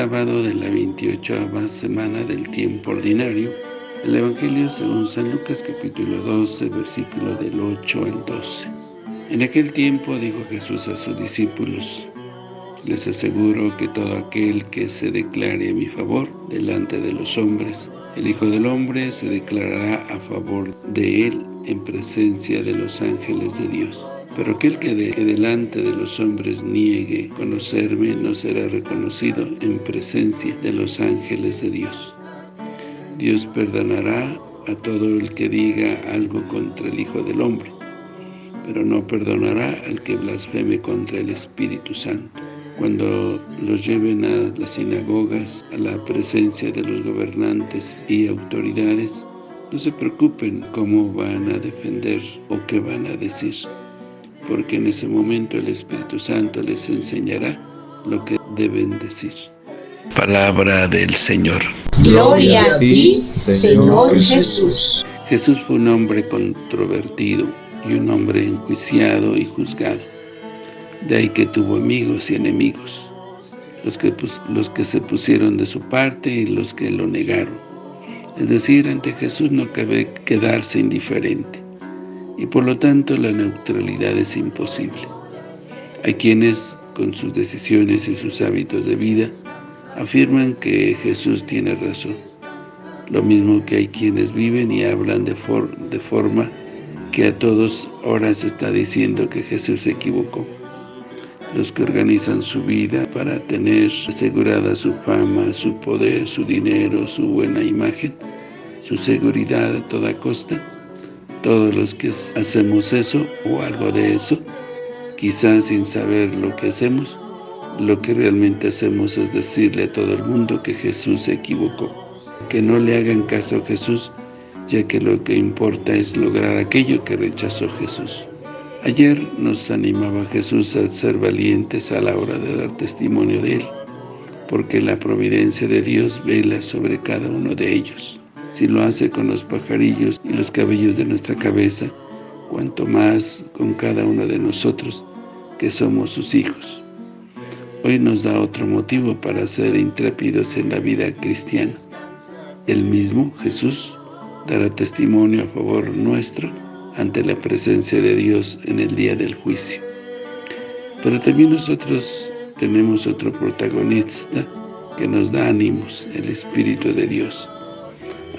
sábado de la 28 semana del tiempo ordinario, el Evangelio según San Lucas capítulo 12, versículo del 8 al 12. En aquel tiempo dijo Jesús a sus discípulos, les aseguro que todo aquel que se declare a mi favor delante de los hombres, el Hijo del Hombre se declarará a favor de él en presencia de los ángeles de Dios. Pero aquel que, de, delante de los hombres niegue conocerme no será reconocido en presencia de los ángeles de Dios. Dios perdonará a todo el que diga algo contra el Hijo del Hombre, pero no perdonará al que blasfeme contra el Espíritu Santo. Cuando los lleven a las sinagogas, a la presencia de los gobernantes y autoridades, no se preocupen cómo van a defender o qué van a decir, porque en ese momento el Espíritu Santo les enseñará lo que deben decir. Palabra del Señor. Gloria a ti, Señor Jesús. Jesús fue un hombre controvertido y un hombre enjuiciado y juzgado. De ahí que tuvo amigos y enemigos, los que, los que se pusieron de su parte y los que lo negaron. Es decir, ante Jesús no cabe quedarse indiferente, y por lo tanto la neutralidad es imposible. Hay quienes, con sus decisiones y sus hábitos de vida, afirman que Jesús tiene razón. Lo mismo que hay quienes viven y hablan de, de forma que a todos ahora se está diciendo que Jesús se equivocó los que organizan su vida para tener asegurada su fama, su poder, su dinero, su buena imagen, su seguridad a toda costa. Todos los que hacemos eso o algo de eso, quizás sin saber lo que hacemos, lo que realmente hacemos es decirle a todo el mundo que Jesús se equivocó. Que no le hagan caso a Jesús, ya que lo que importa es lograr aquello que rechazó Jesús. Ayer nos animaba Jesús a ser valientes a la hora de dar testimonio de Él, porque la providencia de Dios vela sobre cada uno de ellos. Si lo hace con los pajarillos y los cabellos de nuestra cabeza, cuanto más con cada uno de nosotros, que somos sus hijos. Hoy nos da otro motivo para ser intrépidos en la vida cristiana. El mismo, Jesús, dará testimonio a favor nuestro ante la presencia de Dios en el día del juicio. Pero también nosotros tenemos otro protagonista que nos da ánimos, el Espíritu de Dios.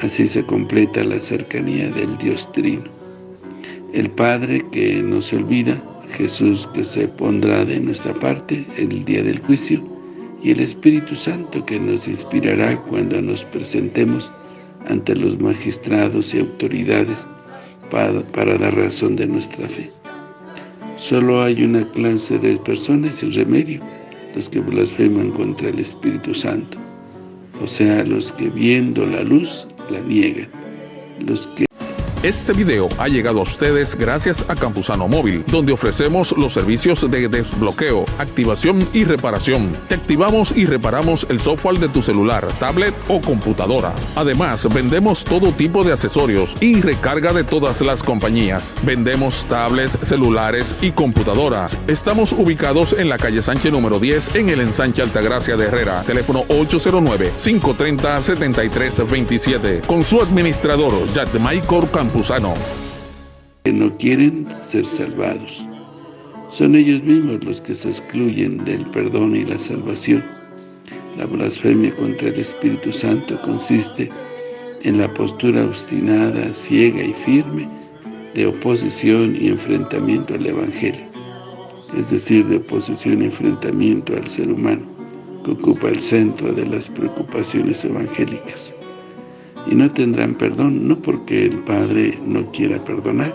Así se completa la cercanía del Dios Trino. El Padre que no se olvida, Jesús que se pondrá de nuestra parte el día del juicio, y el Espíritu Santo que nos inspirará cuando nos presentemos ante los magistrados y autoridades para, dar razón de nuestra fe. Solo hay una clase de personas sin remedio, los que blasfeman contra el Espíritu Santo, o sea, los que viendo la luz la niegan, los que este video ha llegado a ustedes gracias a Campusano Móvil, donde ofrecemos los servicios de desbloqueo, activación y reparación. Te activamos y reparamos el software de tu celular, tablet o computadora. Además, vendemos todo tipo de accesorios y recarga de todas las compañías. Vendemos tablets, celulares y computadoras. Estamos ubicados en la calle Sánchez número 10 en el ensanche Altagracia de Herrera. Teléfono 809-530-7327. Con su administrador, Michael Que no quieren ser salvados. Son ellos mismos los que se excluyen del perdón y la salvación. La blasfemia contra el Espíritu Santo consiste en la postura obstinada, ciega y firme de oposición y enfrentamiento al Evangelio, es decir, de oposición y enfrentamiento al ser humano, que ocupa el centro de las preocupaciones evangélicas y no tendrán perdón, no porque el Padre no quiera perdonar,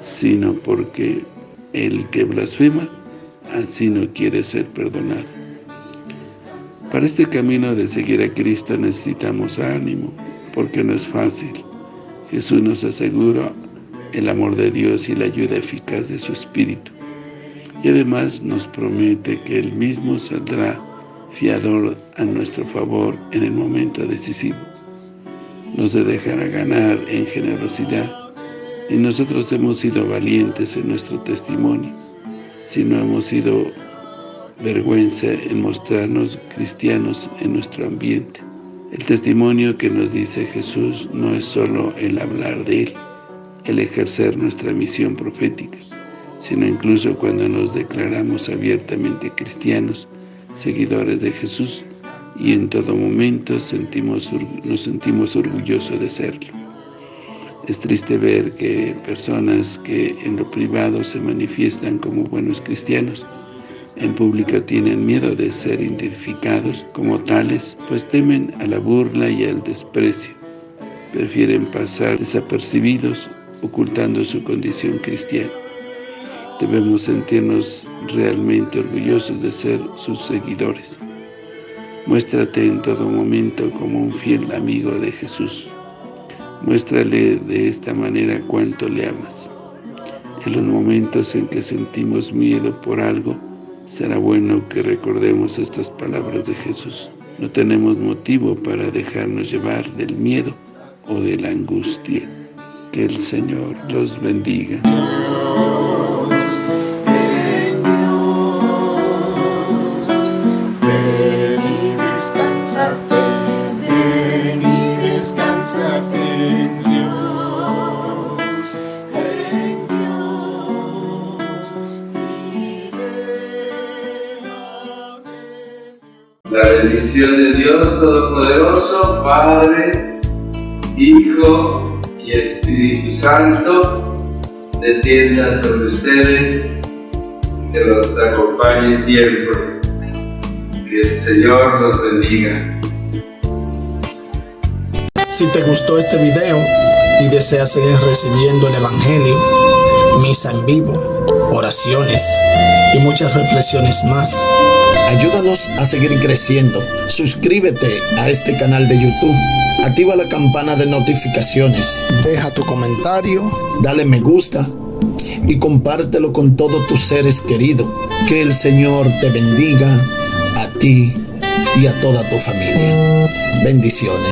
sino porque el que blasfema así no quiere ser perdonado. Para este camino de seguir a Cristo necesitamos ánimo, porque no es fácil. Jesús nos asegura el amor de Dios y la ayuda eficaz de su Espíritu. Y además nos promete que Él mismo saldrá fiador a nuestro favor en el momento decisivo nos dejará ganar en generosidad. Y nosotros hemos sido valientes en nuestro testimonio. Si no hemos sido vergüenza en mostrarnos cristianos en nuestro ambiente. El testimonio que nos dice Jesús no es solo el hablar de Él, el ejercer nuestra misión profética, sino incluso cuando nos declaramos abiertamente cristianos, seguidores de Jesús, y en todo momento nos sentimos orgullosos de serlo. Es triste ver que personas que en lo privado se manifiestan como buenos cristianos, en público tienen miedo de ser identificados como tales, pues temen a la burla y al desprecio. Prefieren pasar desapercibidos, ocultando su condición cristiana. Debemos sentirnos realmente orgullosos de ser sus seguidores. Muéstrate en todo momento como un fiel amigo de Jesús. Muéstrale de esta manera cuánto le amas. En los momentos en que sentimos miedo por algo, será bueno que recordemos estas palabras de Jesús. No tenemos motivo para dejarnos llevar del miedo o de la angustia. Que el Señor los bendiga. La bendición de Dios Todopoderoso, Padre, Hijo y Espíritu Santo, descienda sobre ustedes, que los acompañe siempre. Que el Señor los bendiga. Si te gustó este video y deseas seguir recibiendo el Evangelio, misa en vivo, oraciones y muchas reflexiones más, ayúdanos a seguir creciendo. Suscríbete a este canal de YouTube. Activa la campana de notificaciones. Deja tu comentario. Dale me gusta. Y compártelo con todos tus seres queridos. Que el Señor te bendiga a ti y a toda tu familia. Bendiciones.